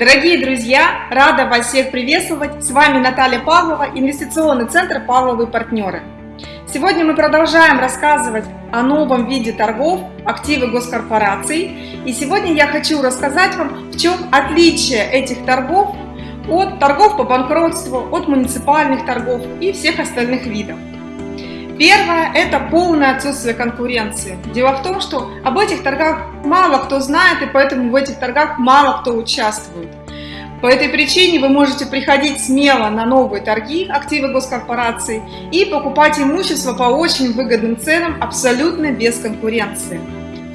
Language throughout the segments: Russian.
Дорогие друзья, рада вас всех приветствовать. С вами Наталья Павлова, инвестиционный центр «Павловы партнеры». Сегодня мы продолжаем рассказывать о новом виде торгов активы госкорпораций. И сегодня я хочу рассказать вам, в чем отличие этих торгов от торгов по банкротству, от муниципальных торгов и всех остальных видов. Первое – это полное отсутствие конкуренции. Дело в том, что об этих торгах мало кто знает, и поэтому в этих торгах мало кто участвует. По этой причине вы можете приходить смело на новые торги активы госкорпораций и покупать имущество по очень выгодным ценам абсолютно без конкуренции.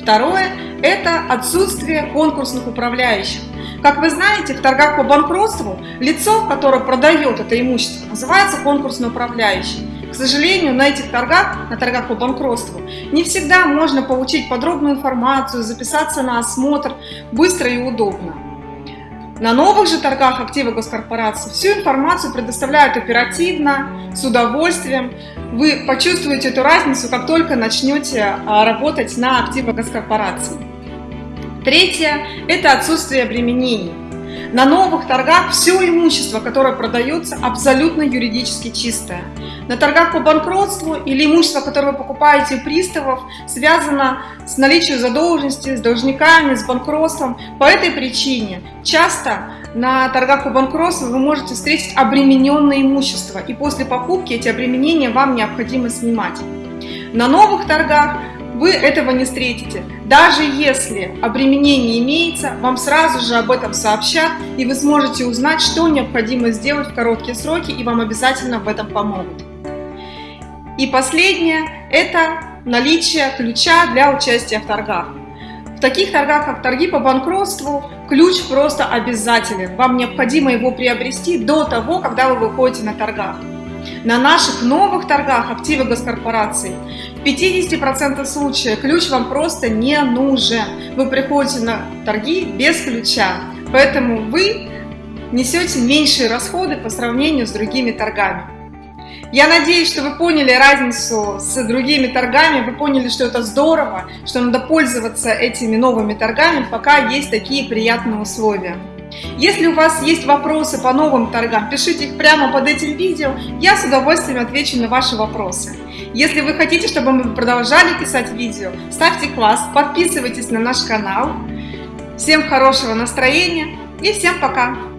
Второе – это отсутствие конкурсных управляющих. Как вы знаете, в торгах по банкротству лицо, которое продает это имущество, называется конкурсный управляющий. К сожалению, на этих торгах, на торгах по банкротству, не всегда можно получить подробную информацию, записаться на осмотр быстро и удобно. На новых же торгах активы госкорпорации всю информацию предоставляют оперативно, с удовольствием. Вы почувствуете эту разницу, как только начнете а, работать на активах госкорпорации. Третье – это отсутствие обременений. На новых торгах все имущество, которое продается, абсолютно юридически чистое. На торгах по банкротству или имущество, которое вы покупаете у приставов, связано с наличием задолженности, с должниками, с банкротством. По этой причине часто на торгах по банкротству вы можете встретить обремененное имущество, и после покупки эти обременения вам необходимо снимать. На новых торгах вы этого не встретите. Даже если обременение имеется, вам сразу же об этом сообщат, и вы сможете узнать, что необходимо сделать в короткие сроки, и вам обязательно в этом помогут. И последнее – это наличие ключа для участия в торгах. В таких торгах, как торги по банкротству, ключ просто обязателен. Вам необходимо его приобрести до того, когда вы выходите на торгах. На наших новых торгах активы госкорпораций в 50% случаев ключ вам просто не нужен. Вы приходите на торги без ключа, поэтому вы несете меньшие расходы по сравнению с другими торгами. Я надеюсь, что вы поняли разницу с другими торгами, вы поняли, что это здорово, что надо пользоваться этими новыми торгами, пока есть такие приятные условия. Если у вас есть вопросы по новым торгам, пишите их прямо под этим видео, я с удовольствием отвечу на ваши вопросы. Если вы хотите, чтобы мы продолжали писать видео, ставьте класс, подписывайтесь на наш канал. Всем хорошего настроения и всем пока!